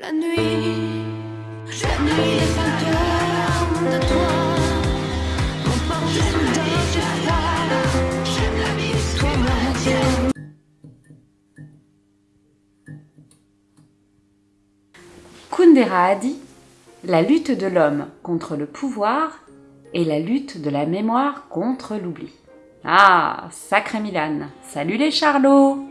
La nuit, la nuit les fantômes de toi. Soudain du froid J'aime la vie, toi moi Kundera a dit La lutte de l'homme contre le pouvoir et la lutte de la mémoire contre l'oubli. Ah, sacré Milan. Salut les charlots.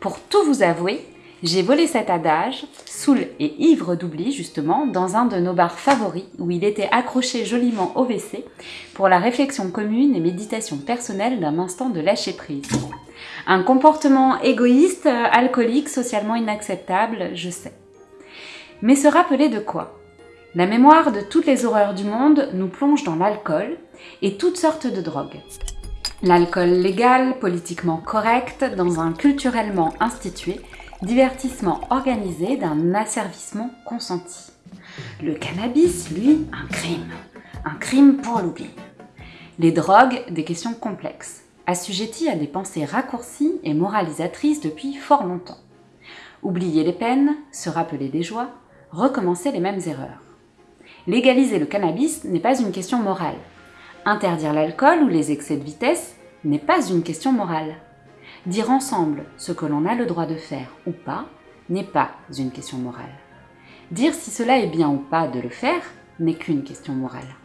Pour tout vous avouer, j'ai volé cet adage, saoul et ivre d'oubli justement, dans un de nos bars favoris où il était accroché joliment au WC pour la réflexion commune et méditation personnelle d'un instant de lâcher prise. Un comportement égoïste, alcoolique, socialement inacceptable, je sais. Mais se rappeler de quoi? La mémoire de toutes les horreurs du monde nous plonge dans l'alcool et toutes sortes de drogues. L'alcool légal, politiquement correct, dans un culturellement institué, divertissement organisé d'un asservissement consenti. Le cannabis, lui, un crime. Un crime pour l'oubli. Les drogues, des questions complexes, assujetties à des pensées raccourcies et moralisatrices depuis fort longtemps. Oublier les peines, se rappeler des joies, recommencer les mêmes erreurs. Légaliser le cannabis n'est pas une question morale. Interdire l'alcool ou les excès de vitesse n'est pas une question morale. Dire ensemble ce que l'on a le droit de faire ou pas n'est pas une question morale. Dire si cela est bien ou pas de le faire n'est qu'une question morale.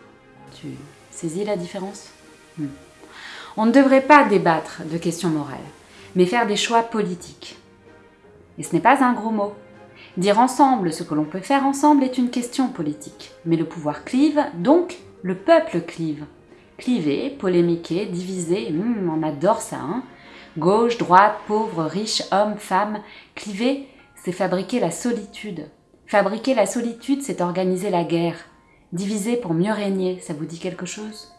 Tu saisis la différence? Hmm. On ne devrait pas débattre de questions morales, mais faire des choix politiques. Et ce n'est pas un gros mot. Dire ensemble ce que l'on peut faire ensemble est une question politique, mais le pouvoir clive, donc le peuple clive. Cliver, polémiquer, diviser, hmm, on adore ça, hein Gauche, droite, pauvre, riche, homme, femme, cliver, c'est fabriquer la solitude. Fabriquer la solitude, c'est organiser la guerre. Diviser pour mieux régner, ça vous dit quelque chose?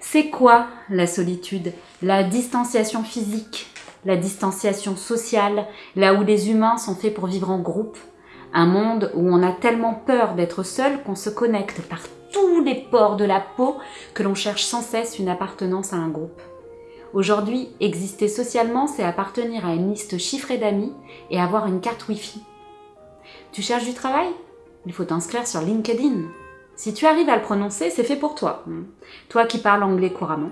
C'est quoi la solitude? La distanciation physique, la distanciation sociale, là où les humains sont faits pour vivre en groupe. Un monde où on a tellement peur d'être seul qu'on se connecte par tous les pores de la peau que l'on cherche sans cesse une appartenance à un groupe. Aujourd'hui, exister socialement, c'est appartenir à une liste chiffrée d'amis et avoir une carte Wi-Fi. Tu cherches du travail? Il faut t'inscrire sur LinkedIn. Si tu arrives à le prononcer, c'est fait pour toi. Toi qui parles anglais couramment.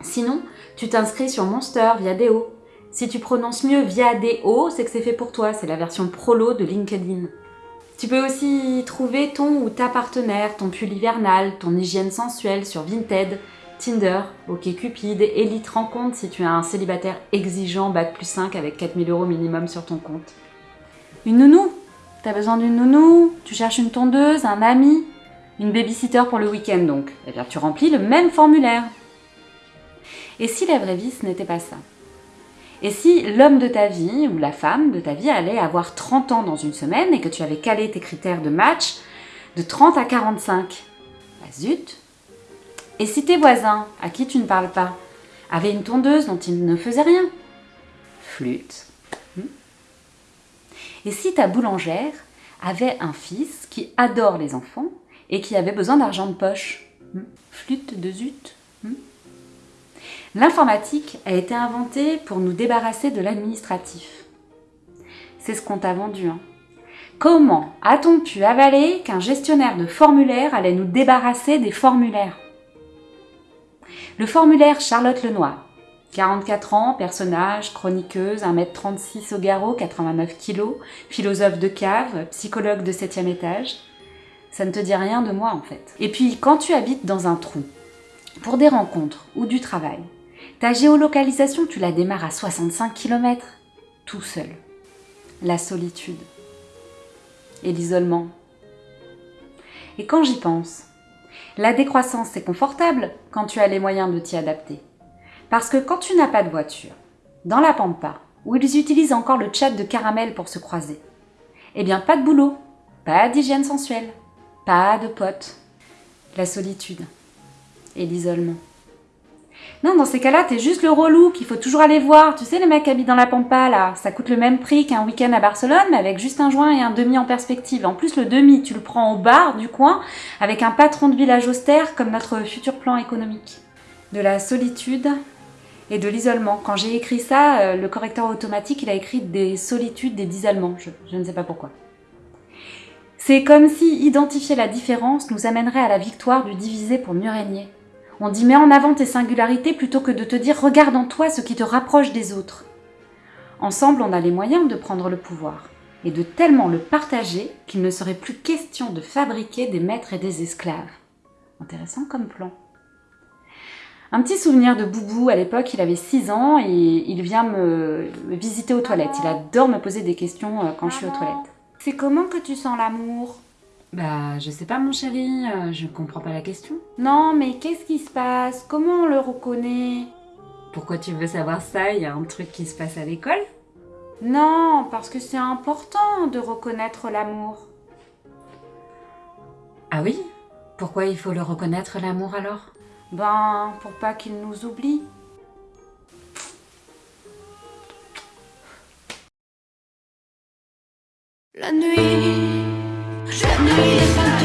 Sinon, tu t'inscris sur Monster via Deo. Si tu prononces mieux via Deo, c'est que c'est fait pour toi. C'est la version prolo de LinkedIn. Tu peux aussi trouver ton ou ta partenaire, ton pull hivernal, ton hygiène sensuelle sur Vinted, Tinder, OkCupid, Elite Rencontre si tu es un célibataire exigeant, bac plus 5 avec 4000 euros minimum sur ton compte. Une nounou. T'as besoin d'une nounou? Tu cherches une tondeuse, un ami? Une babysitter pour le week-end donc? Eh bien tu remplis le même formulaire. Et si la vraie vie ce n'était pas ça? Et si l'homme de ta vie ou la femme de ta vie allait avoir 30 ans dans une semaine et que tu avais calé tes critères de match de 30 à 45 Bah zut Et si tes voisins, à qui tu ne parles pas, avaient une tondeuse dont ils ne faisaient rien Flûte. Hmm et si ta boulangère avait un fils qui adore les enfants et qui avait besoin d'argent de poche hmm Flûte de zut hmm L'informatique a été inventée pour nous débarrasser de l'administratif. C'est ce qu'on t'a vendu. Hein. Comment a-t-on pu avaler qu'un gestionnaire de formulaire allait nous débarrasser des formulaires? Le formulaire Charlotte Lenoir, 44 ans, personnage, chroniqueuse, 1m36 au garrot, 89 kg, philosophe de cave, psychologue de 7 étage. Ça ne te dit rien de moi en fait. Et puis quand tu habites dans un trou, pour des rencontres ou du travail, ta géolocalisation, tu la démarres à 65 km, tout seul. La solitude et l'isolement. Et quand j'y pense, la décroissance, c'est confortable quand tu as les moyens de t'y adapter. Parce que quand tu n'as pas de voiture, dans la pampa, où ils utilisent encore le chat de caramel pour se croiser, eh bien pas de boulot, pas d'hygiène sensuelle, pas de potes. La solitude et l'isolement. Non, dans ces cas-là, t'es juste le relou qu'il faut toujours aller voir. Tu sais, les mecs habitent dans la pampa, là, ça coûte le même prix qu'un week-end à Barcelone, mais avec juste un joint et un demi en perspective. En plus, le demi, tu le prends au bar du coin, avec un patron de village austère comme notre futur plan économique. De la solitude et de l'isolement. Quand j'ai écrit ça, euh, le correcteur automatique, il a écrit des solitudes, des d'isolement. Je, je ne sais pas pourquoi. C'est comme si identifier la différence nous amènerait à la victoire du divisé pour mieux régner. On dit mets en avant tes singularités plutôt que de te dire regarde en toi ce qui te rapproche des autres. Ensemble, on a les moyens de prendre le pouvoir et de tellement le partager qu'il ne serait plus question de fabriquer des maîtres et des esclaves. Intéressant comme plan. Un petit souvenir de Boubou, à l'époque il avait 6 ans et il vient me visiter aux toilettes. Il adore me poser des questions euh, quand je suis aux toilettes. C'est comment que tu sens l'amour? Bah je sais pas mon chéri, euh, je comprends pas la question. Non mais qu'est-ce qui se passe? Comment on le reconnaît? Pourquoi tu veux savoir ça? Il y a un truc qui se passe à l'école? Non, parce que c'est important de reconnaître l'amour. Ah oui? Pourquoi il faut le reconnaître l'amour alors? Ben, pour pas qu'il nous oublie. La nuit Je ne